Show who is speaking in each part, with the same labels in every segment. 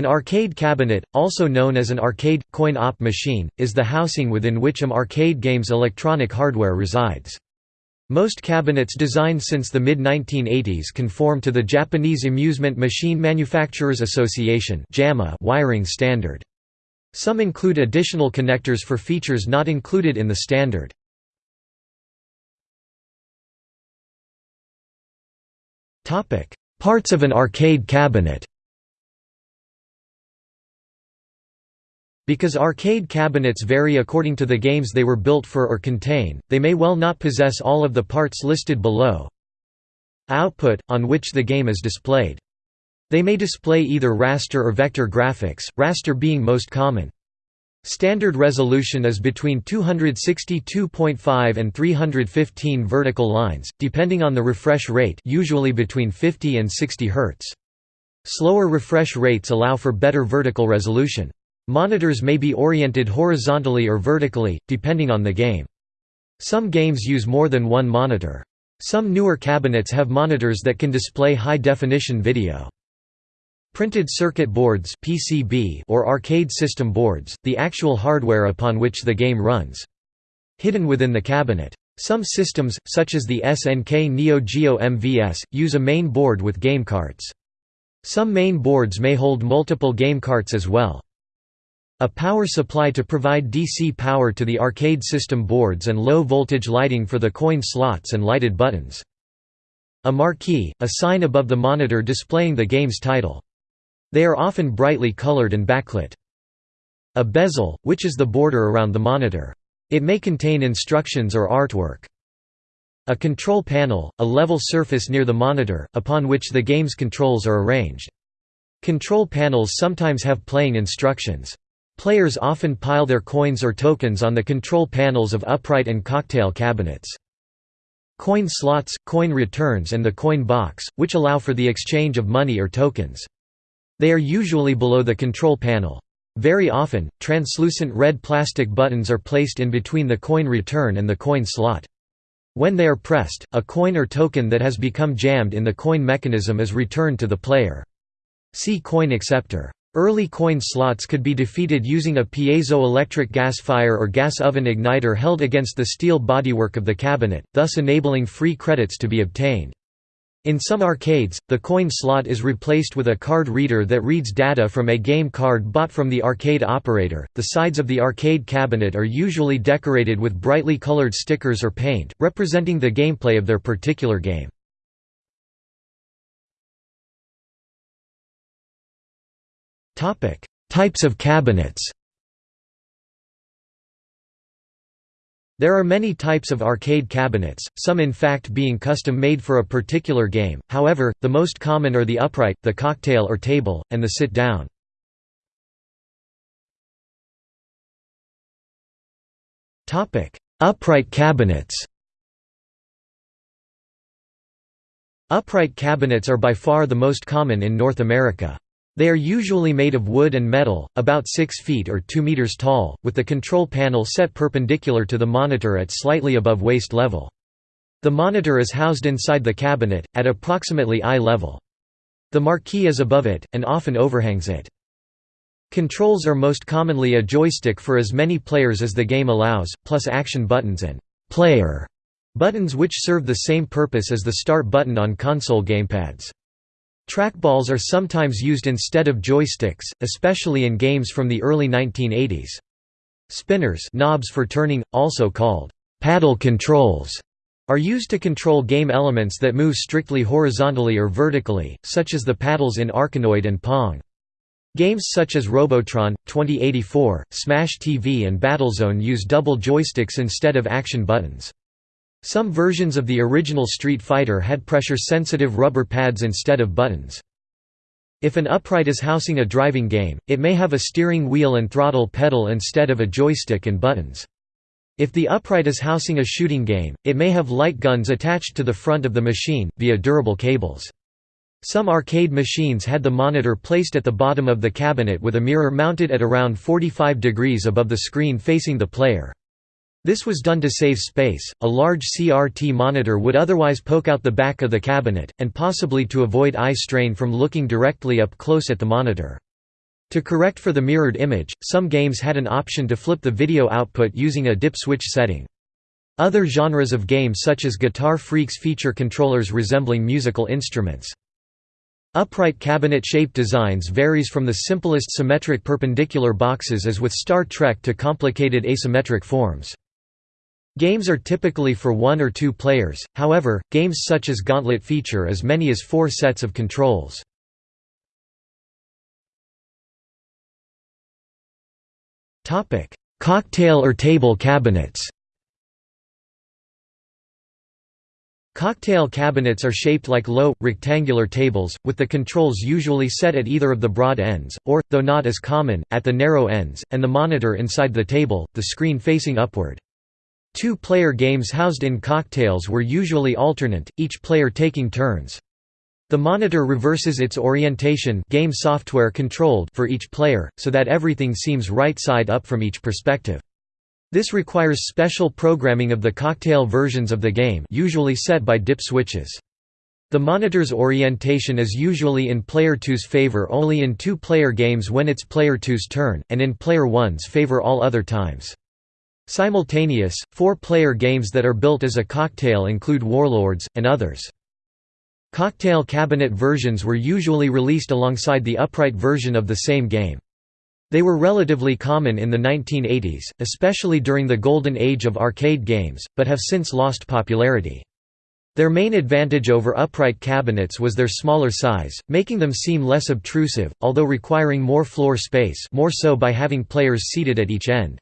Speaker 1: An arcade cabinet, also known as an arcade, coin-op machine, is the housing within which an arcade game's electronic hardware resides. Most cabinets designed since the mid-1980s conform to the Japanese Amusement Machine Manufacturers Association wiring standard. Some include additional connectors for features not included in the standard. Parts of an arcade cabinet Because arcade cabinets vary according to the games they were built for or contain, they may well not possess all of the parts listed below. Output, on which the game is displayed. They may display either raster or vector graphics, raster being most common. Standard resolution is between 262.5 and 315 vertical lines, depending on the refresh rate usually between 50 and 60 Hz. Slower refresh rates allow for better vertical resolution. Monitors may be oriented horizontally or vertically, depending on the game. Some games use more than one monitor. Some newer cabinets have monitors that can display high-definition video. Printed circuit boards PCB or arcade system boards, the actual hardware upon which the game runs. Hidden within the cabinet. Some systems, such as the SNK Neo Geo MVS, use a main board with game carts. Some main boards may hold multiple game carts as well. A power supply to provide DC power to the arcade system boards and low-voltage lighting for the coin slots and lighted buttons. A marquee, a sign above the monitor displaying the game's title. They are often brightly colored and backlit. A bezel, which is the border around the monitor. It may contain instructions or artwork. A control panel, a level surface near the monitor, upon which the game's controls are arranged. Control panels sometimes have playing instructions. Players often pile their coins or tokens on the control panels of upright and cocktail cabinets. Coin slots, coin returns and the coin box, which allow for the exchange of money or tokens. They are usually below the control panel. Very often, translucent red plastic buttons are placed in between the coin return and the coin slot. When they are pressed, a coin or token that has become jammed in the coin mechanism is returned to the player. See coin acceptor. Early coin slots could be defeated using a piezoelectric gas fire or gas oven igniter held against the steel bodywork of the cabinet, thus enabling free credits to be obtained. In some arcades, the coin slot is replaced with a card reader that reads data from a game card bought from the arcade operator. The sides of the arcade cabinet are usually decorated with brightly colored stickers or paint, representing the gameplay of their particular game. Types of cabinets There are many types of arcade cabinets, some in fact being custom-made for a particular game, however, the most common are the upright, the cocktail or table, and the sit-down. Upright cabinets Upright cabinets are by far the most common in North America. They are usually made of wood and metal, about 6 feet or 2 meters tall, with the control panel set perpendicular to the monitor at slightly above waist level. The monitor is housed inside the cabinet, at approximately eye level. The marquee is above it, and often overhangs it. Controls are most commonly a joystick for as many players as the game allows, plus action buttons and «player» buttons which serve the same purpose as the start button on console gamepads. Trackballs are sometimes used instead of joysticks, especially in games from the early 1980s. Spinners knobs for turning, also called paddle controls, are used to control game elements that move strictly horizontally or vertically, such as the paddles in Arkanoid and Pong. Games such as Robotron, 2084, Smash TV and Battlezone use double joysticks instead of action buttons. Some versions of the original Street Fighter had pressure-sensitive rubber pads instead of buttons. If an upright is housing a driving game, it may have a steering wheel and throttle pedal instead of a joystick and buttons. If the upright is housing a shooting game, it may have light guns attached to the front of the machine, via durable cables. Some arcade machines had the monitor placed at the bottom of the cabinet with a mirror mounted at around 45 degrees above the screen facing the player. This was done to save space, a large CRT monitor would otherwise poke out the back of the cabinet, and possibly to avoid eye strain from looking directly up close at the monitor. To correct for the mirrored image, some games had an option to flip the video output using a dip switch setting. Other genres of games such as Guitar Freaks feature controllers resembling musical instruments. Upright cabinet-shaped designs varies from the simplest symmetric perpendicular boxes as with Star Trek to complicated asymmetric forms. Games are typically for one or two players, however, games such as Gauntlet feature as many as four sets of controls. Cocktail or table cabinets Cocktail cabinets are shaped like low, rectangular tables, with the controls usually set at either of the broad ends, or, though not as common, at the narrow ends, and the monitor inside the table, the screen facing upward. Two-player games housed in cocktails were usually alternate, each player taking turns. The monitor reverses its orientation game software controlled for each player, so that everything seems right side up from each perspective. This requires special programming of the cocktail versions of the game usually set by dip switches. The monitor's orientation is usually in player 2's favor only in two-player games when it's player 2's turn, and in player 1's favor all other times. Simultaneous, four-player games that are built as a cocktail include Warlords, and others. Cocktail cabinet versions were usually released alongside the upright version of the same game. They were relatively common in the 1980s, especially during the golden age of arcade games, but have since lost popularity. Their main advantage over upright cabinets was their smaller size, making them seem less obtrusive, although requiring more floor space more so by having players seated at each end.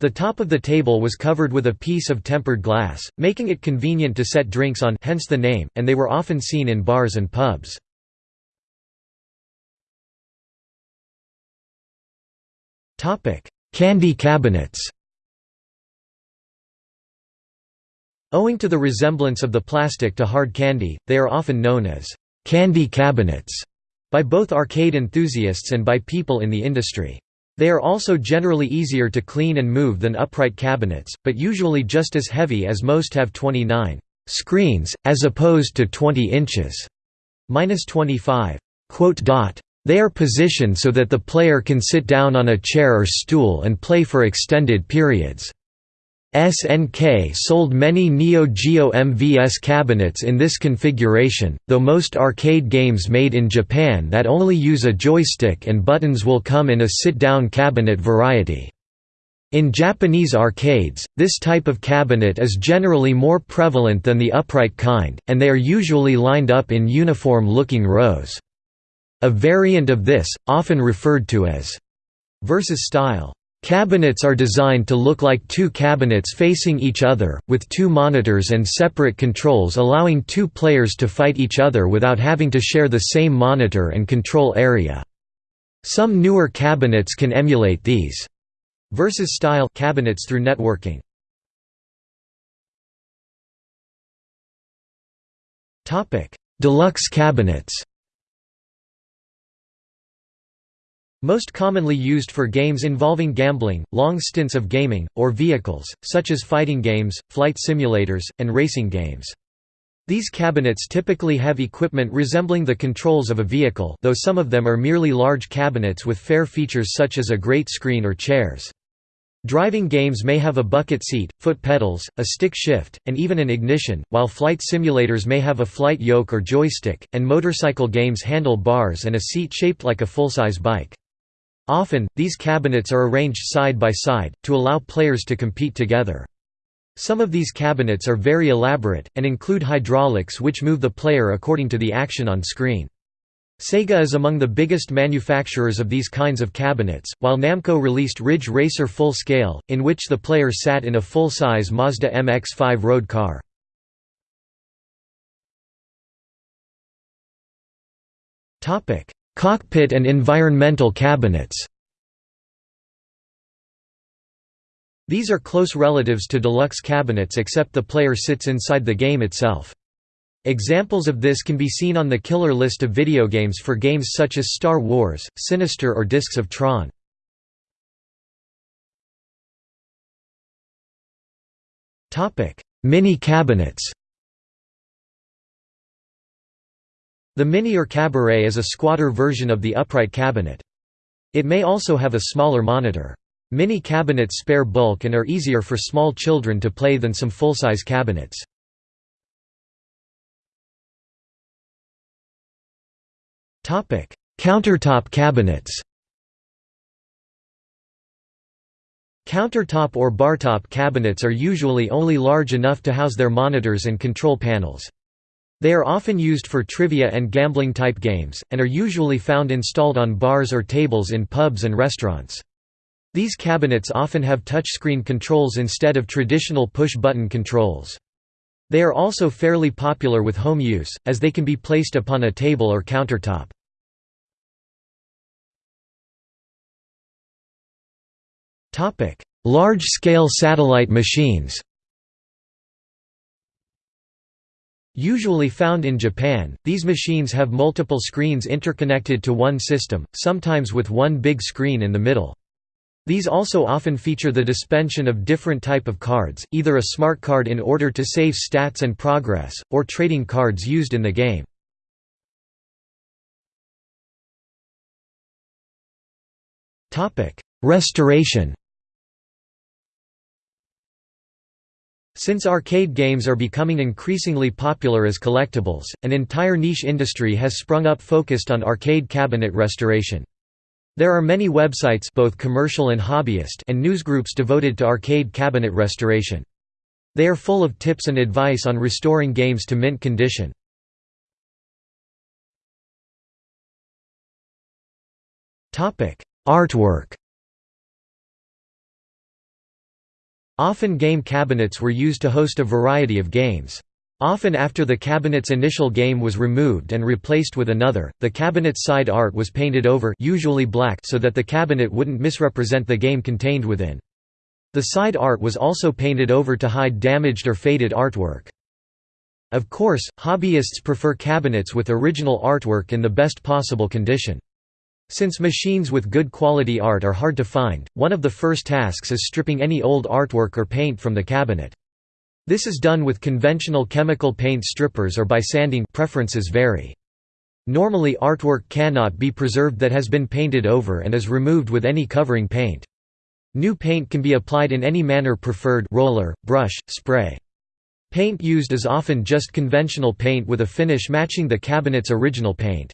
Speaker 1: The top of the table was covered with a piece of tempered glass, making it convenient to set drinks on hence the name, and they were often seen in bars and pubs. Candy cabinets. Owing to the resemblance of the plastic to hard candy, they are often known as candy cabinets by both arcade enthusiasts and by people in the industry. They are also generally easier to clean and move than upright cabinets, but usually just as heavy as most have 29 screens, as opposed to 20 inches, minus 25. They are positioned so that the player can sit down on a chair or stool and play for extended periods. SNK sold many Neo Geo MVS cabinets in this configuration, though most arcade games made in Japan that only use a joystick and buttons will come in a sit-down cabinet variety. In Japanese arcades, this type of cabinet is generally more prevalent than the upright kind, and they are usually lined up in uniform-looking rows. A variant of this, often referred to as versus style. Cabinets are designed to look like two cabinets facing each other, with two monitors and separate controls allowing two players to fight each other without having to share the same monitor and control area. Some newer cabinets can emulate these versus style cabinets through networking. Deluxe cabinets Most commonly used for games involving gambling, long stints of gaming, or vehicles, such as fighting games, flight simulators, and racing games. These cabinets typically have equipment resembling the controls of a vehicle though some of them are merely large cabinets with fair features such as a great screen or chairs. Driving games may have a bucket seat, foot pedals, a stick shift, and even an ignition, while flight simulators may have a flight yoke or joystick, and motorcycle games handle bars and a seat shaped like a full-size bike. Often, these cabinets are arranged side by side, to allow players to compete together. Some of these cabinets are very elaborate, and include hydraulics which move the player according to the action on screen. Sega is among the biggest manufacturers of these kinds of cabinets, while Namco released Ridge Racer Full Scale, in which the player sat in a full-size Mazda MX-5 road car. Cockpit and environmental cabinets These are close relatives to deluxe cabinets except the player sits inside the game itself. Examples of this can be seen on the killer list of video games for games such as Star Wars, Sinistar or Discs of Tron. Mini cabinets The Mini or Cabaret is a squatter version of the upright cabinet. It may also have a smaller monitor. Mini cabinets spare bulk and are easier for small children to play than some full-size cabinets. Countertop cabinets Countertop or bartop cabinets are usually only large enough to house their monitors and control panels. They are often used for trivia and gambling-type games, and are usually found installed on bars or tables in pubs and restaurants. These cabinets often have touchscreen controls instead of traditional push-button controls. They are also fairly popular with home use, as they can be placed upon a table or countertop. Large-scale satellite machines Usually found in Japan, these machines have multiple screens interconnected to one system, sometimes with one big screen in the middle. These also often feature the dispensation of different type of cards, either a smart card in order to save stats and progress, or trading cards used in the game. Restoration Since arcade games are becoming increasingly popular as collectibles, an entire niche industry has sprung up focused on arcade cabinet restoration. There are many websites both commercial and hobbyist and newsgroups devoted to arcade cabinet restoration. They are full of tips and advice on restoring games to mint condition. Artwork Often game cabinets were used to host a variety of games. Often after the cabinet's initial game was removed and replaced with another, the cabinet's side art was painted over usually black so that the cabinet wouldn't misrepresent the game contained within. The side art was also painted over to hide damaged or faded artwork. Of course, hobbyists prefer cabinets with original artwork in the best possible condition. Since machines with good quality art are hard to find, one of the first tasks is stripping any old artwork or paint from the cabinet. This is done with conventional chemical paint strippers or by sanding preferences vary. Normally artwork cannot be preserved that has been painted over and is removed with any covering paint. New paint can be applied in any manner preferred roller, brush, spray. Paint used is often just conventional paint with a finish matching the cabinet's original paint.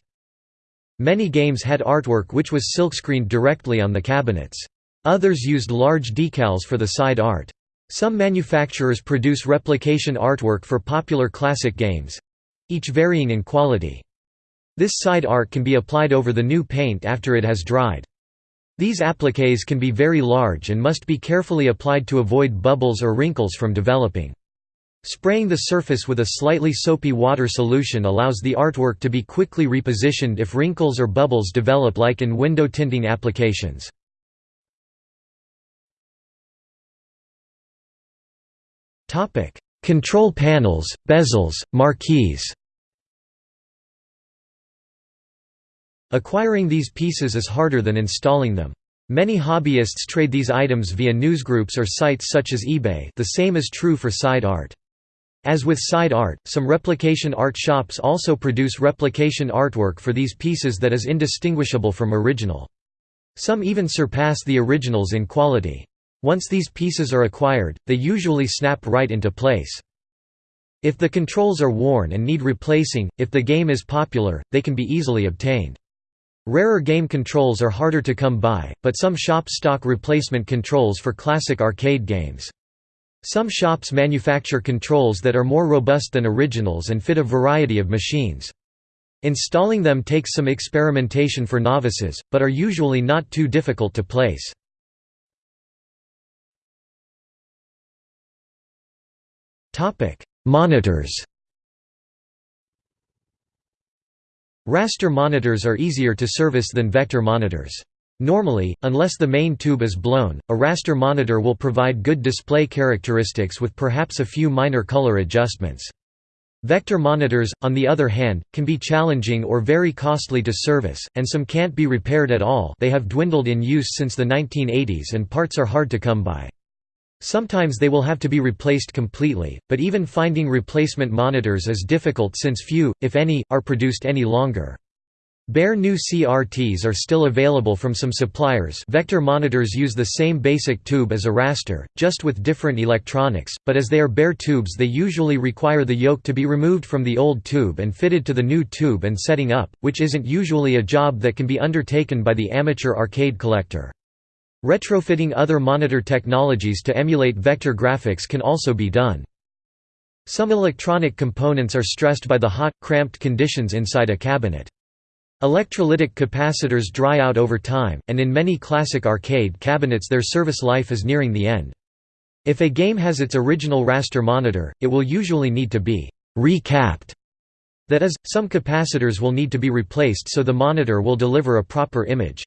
Speaker 1: Many games had artwork which was silkscreened directly on the cabinets. Others used large decals for the side art. Some manufacturers produce replication artwork for popular classic games—each varying in quality. This side art can be applied over the new paint after it has dried. These appliques can be very large and must be carefully applied to avoid bubbles or wrinkles from developing. Spraying the surface with a slightly soapy water solution allows the artwork to be quickly repositioned if wrinkles or bubbles develop like in window tinting applications. Control panels, bezels, marquees Acquiring these pieces is harder than installing them. Many hobbyists trade these items via newsgroups or sites such as eBay the same is true for side art. As with side art, some replication art shops also produce replication artwork for these pieces that is indistinguishable from original. Some even surpass the originals in quality. Once these pieces are acquired, they usually snap right into place. If the controls are worn and need replacing, if the game is popular, they can be easily obtained. Rarer game controls are harder to come by, but some shops stock replacement controls for classic arcade games. Some shops manufacture controls that are more robust than originals and fit a variety of machines. Installing them takes some experimentation for novices, but are usually not too difficult to place. Monitors Raster monitors are easier to service than vector monitors. Normally, unless the main tube is blown, a raster monitor will provide good display characteristics with perhaps a few minor color adjustments. Vector monitors, on the other hand, can be challenging or very costly to service, and some can't be repaired at all they have dwindled in use since the 1980s and parts are hard to come by. Sometimes they will have to be replaced completely, but even finding replacement monitors is difficult since few, if any, are produced any longer. Bare new CRTs are still available from some suppliers vector monitors use the same basic tube as a raster, just with different electronics, but as they are bare tubes they usually require the yoke to be removed from the old tube and fitted to the new tube and setting up, which isn't usually a job that can be undertaken by the amateur arcade collector. Retrofitting other monitor technologies to emulate vector graphics can also be done. Some electronic components are stressed by the hot, cramped conditions inside a cabinet. Electrolytic capacitors dry out over time, and in many classic arcade cabinets their service life is nearing the end. If a game has its original raster monitor, it will usually need to be «recapped». That is, some capacitors will need to be replaced so the monitor will deliver a proper image.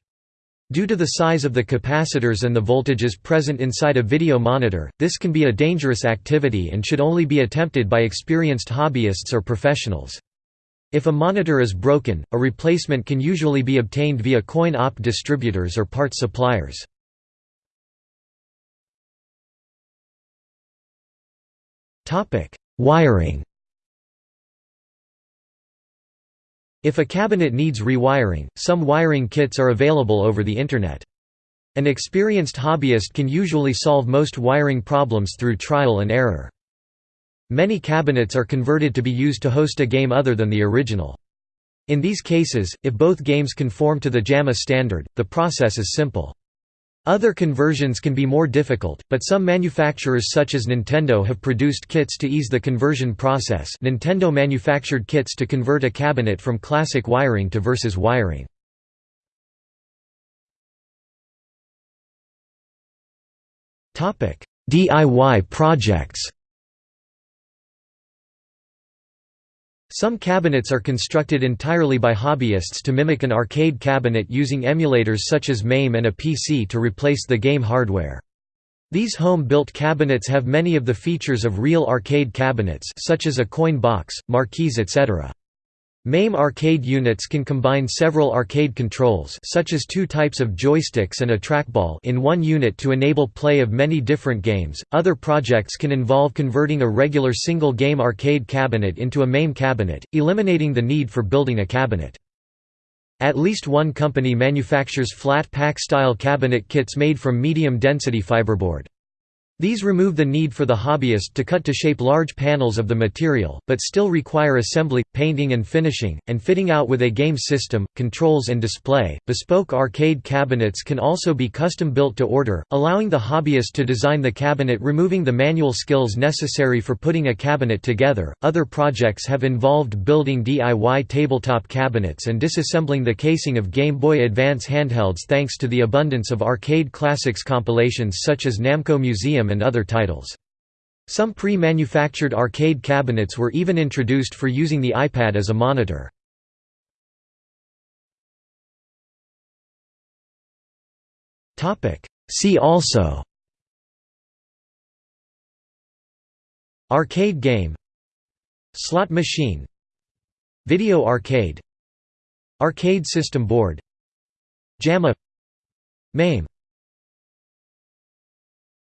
Speaker 1: Due to the size of the capacitors and the voltages present inside a video monitor, this can be a dangerous activity and should only be attempted by experienced hobbyists or professionals. If a monitor is broken, a replacement can usually be obtained via coin-op distributors or part suppliers. Wiring If a cabinet needs rewiring, some wiring kits are available over the Internet. An experienced hobbyist can usually solve most wiring problems through trial and error. Many cabinets are converted to be used to host a game other than the original. In these cases, if both games conform to the JAMMA standard, the process is simple. Other conversions can be more difficult, but some manufacturers such as Nintendo have produced kits to ease the conversion process Nintendo manufactured kits to convert a cabinet from classic wiring to versus wiring. DIY projects Some cabinets are constructed entirely by hobbyists to mimic an arcade cabinet using emulators such as MAME and a PC to replace the game hardware. These home-built cabinets have many of the features of real arcade cabinets such as a coin box, marquees etc. MAME arcade units can combine several arcade controls such as two types of joysticks and a trackball in one unit to enable play of many different games. Other projects can involve converting a regular single-game arcade cabinet into a MAME cabinet, eliminating the need for building a cabinet. At least one company manufactures flat pack-style cabinet kits made from medium-density fiberboard. These remove the need for the hobbyist to cut to shape large panels of the material, but still require assembly, painting and finishing, and fitting out with a game system, controls and display. Bespoke arcade cabinets can also be custom built to order, allowing the hobbyist to design the cabinet removing the manual skills necessary for putting a cabinet together. Other projects have involved building DIY tabletop cabinets and disassembling the casing of Game Boy Advance handhelds thanks to the abundance of arcade classics compilations such as Namco And other titles. Some pre-manufactured arcade cabinets were even introduced for using the iPad as a monitor. See also. Arcade game. Slot machine. Video arcade. Arcade system board. JAMMA. MAME